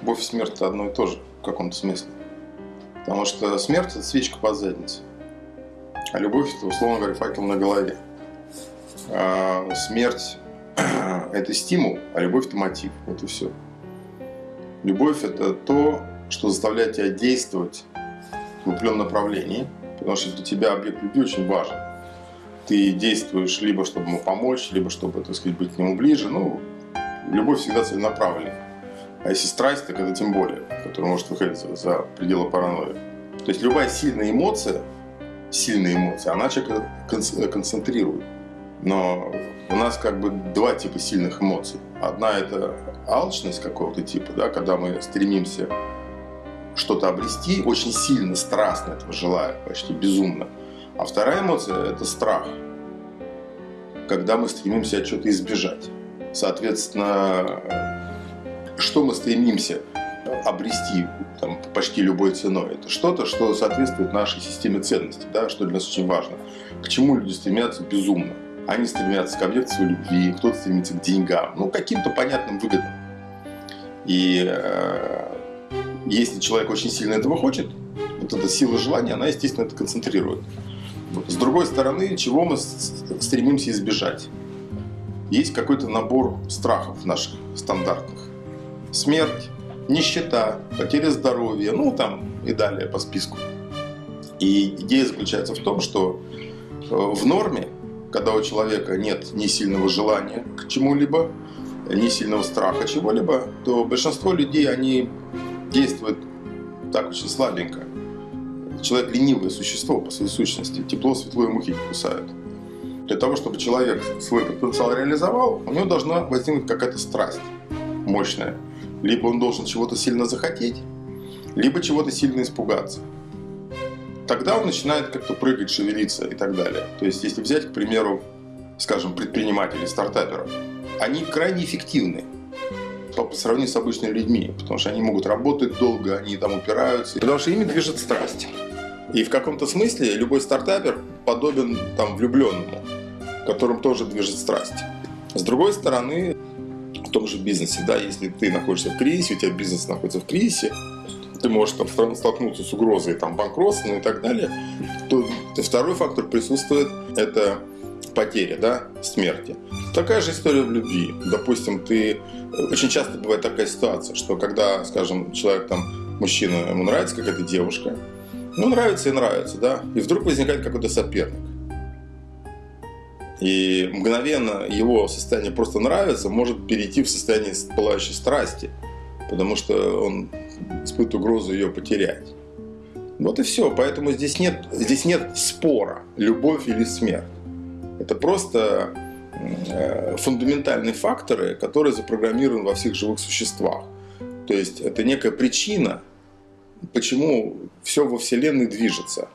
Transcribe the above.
любовь и смерть это одно и то же в каком-то смысле. Потому что смерть это свечка под задницей. А любовь это, условно говоря, факел на голове. А смерть это стимул, а любовь это мотив. Вот и все. Любовь это то, что заставляет тебя действовать в определенном направлении, потому что для тебя объект любви очень важен. Ты действуешь либо чтобы ему помочь, либо чтобы, так сказать, быть к нему ближе. Ну, любовь всегда целенаправленная. А если страсть, так это тем более, которая может выходить за, пределы паранойи. То есть любая сильная эмоция, сильная эмоция, она человека концентрирует. Но у нас как бы два типа сильных эмоций. Одна это алчность какого-то типа, да, когда мы стремимся что-то обрести, очень сильно, страстно этого желая, почти безумно. А вторая эмоция – это страх, когда мы стремимся от чего-то избежать. Соответственно, что мы стремимся обрести там, почти любой ценой. Это что-то, что соответствует нашей системе ценностей, да, что для нас очень важно. К чему люди стремятся безумно. Они стремятся к объекту любви, кто-то стремится к деньгам, ну, каким-то понятным выгодам. И э, если человек очень сильно этого хочет, вот эта сила желания, она, естественно, это концентрирует. С другой стороны, чего мы стремимся избежать? Есть какой-то набор страхов наших стандартных. Смерть, нищета, потеря здоровья, ну там и далее по списку. И идея заключается в том, что э, в норме, когда у человека нет ни сильного желания к чему-либо, ни сильного страха чего-либо, то большинство людей, они действуют так очень слабенько. Человек ленивое существо по своей сущности. Тепло, светло и мухи кусают. Для того, чтобы человек свой потенциал реализовал, у него должна возникнуть какая-то страсть мощная. Либо он должен чего-то сильно захотеть, либо чего-то сильно испугаться. Тогда он начинает как-то прыгать, шевелиться и так далее. То есть, если взять, к примеру, скажем, предпринимателей, стартаперов, они крайне эффективны по сравнению с обычными людьми, потому что они могут работать долго, они там упираются, потому что ими движет страсть. И в каком-то смысле любой стартапер подобен там влюбленному, которым тоже движет страсть. С другой стороны, в том же бизнесе, да, если ты находишься в кризисе, у тебя бизнес находится в кризисе, ты можешь там столкнуться с угрозой там, банкротства ну, и так далее, то второй фактор присутствует – это потеря, да, смерти. Такая же история в любви. Допустим, ты... Очень часто бывает такая ситуация, что когда, скажем, человек там, мужчина, ему нравится какая-то девушка, ну, нравится и нравится, да, и вдруг возникает какой-то соперник. И мгновенно его состояние просто нравится может перейти в состояние пылающей страсти, потому что он испытывает угрозу ее потерять. Вот и все. Поэтому здесь нет, здесь нет спора, любовь или смерть. Это просто э, фундаментальные факторы, которые запрограммированы во всех живых существах. То есть это некая причина, почему все во Вселенной движется.